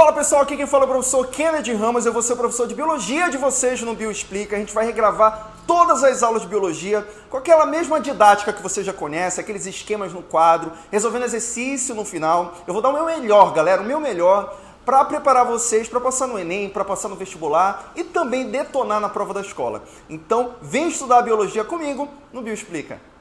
Fala pessoal, aqui quem fala é o professor Kennedy Ramos, eu vou ser o professor de Biologia de vocês no Bioexplica. A gente vai regravar todas as aulas de Biologia com aquela mesma didática que você já conhece, aqueles esquemas no quadro, resolvendo exercício no final. Eu vou dar o meu melhor, galera, o meu melhor para preparar vocês para passar no Enem, para passar no vestibular e também detonar na prova da escola. Então, vem estudar Biologia comigo no Bioexplica.